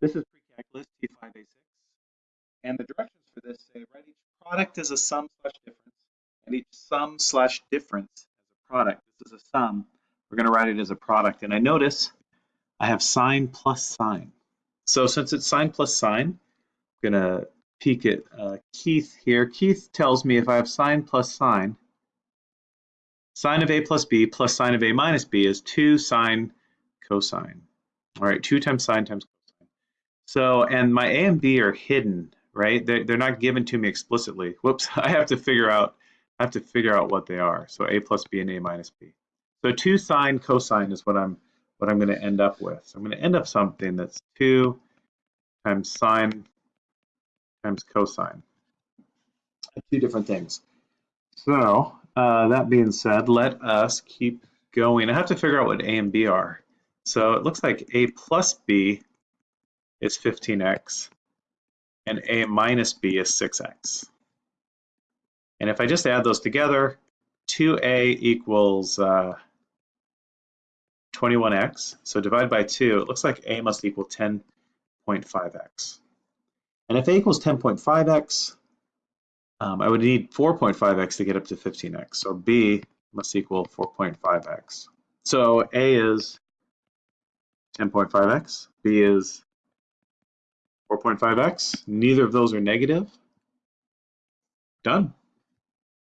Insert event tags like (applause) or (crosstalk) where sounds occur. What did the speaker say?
This is pre-calculus T5A6. And the directions for this say write each product as a sum slash difference and each sum slash difference as a product. This is a sum. We're going to write it as a product. And I notice I have sine plus sine. So since it's sine plus sine, I'm going to peek at uh, Keith here. Keith tells me if I have sine plus sine, sine of a plus b plus sine of a minus b is 2 sine cosine. All right, 2 times sine times cosine. So, and my a and b are hidden, right? They're, they're not given to me explicitly. Whoops, (laughs) I have to figure out I have to figure out what they are. So a plus b and a minus b. So 2 sine cosine is what I'm what I'm going to end up with. So I'm going to end up something that's 2 times sine times cosine. Two different things. So uh, that being said, let us keep going. I have to figure out what a and b are. So it looks like a plus b is 15x and a minus b is 6x. And if I just add those together, 2a equals uh, 21x. So divide by 2, it looks like a must equal 10.5x. And if a equals 10.5x, um, I would need 4.5x to get up to 15x. So b must equal 4.5x. So a is 10.5x, b is 4.5x. Neither of those are negative. Done.